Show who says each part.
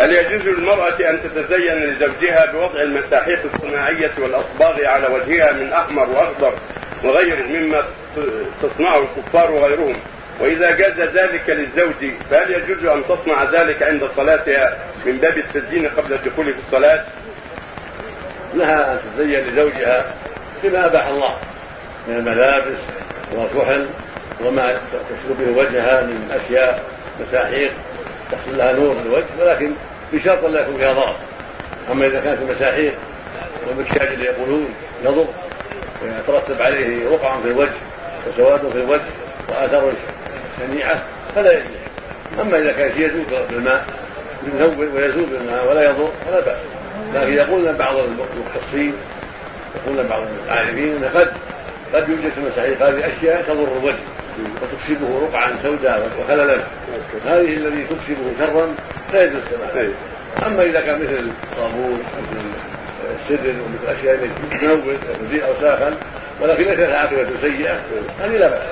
Speaker 1: هل يجوز للمرأة أن تتزين لزوجها بوضع المساحيق الصناعية والأصباغ على وجهها من أحمر وأخضر وغيره مما تصنعه الكفار وغيرهم وإذا جاز ذلك للزوج فهل يجوز أن تصنع ذلك عند صلاتها من باب التزيين قبل الدخول في الصلاة؟
Speaker 2: لها أن تتزين لزوجها بما أباح الله من الملابس والكحل وما تشرب به وجهها من أشياء مساحيق تحصل لها نور في الوجه ولكن بشرط لا يكون فيها ضرر. أما إذا كانت المساحيق والمكياج اللي يقولون يضر ويترتب عليه رقع في الوجه وسواد في الوجه وآثار شنيعة فلا يجوز. أما إذا كان يذوب بالماء يذوب ويزول بالماء ولا يضر فلا بأس. لكن يقول بعض المختصين يقول بعض العارفين إن قد قد يوجد في المساحيق هذه أشياء تضر الوجه. وتكسبه رقعا سوداء وخللا. هذه الذي تكسبه شرا لا يجوز السماع أما إذا كان مثل الصابون مثل السدر ومثل أشياء التي تنوز وتزيل اوساخا ولكن ليست عاقبة سيئة هذه لا بأس.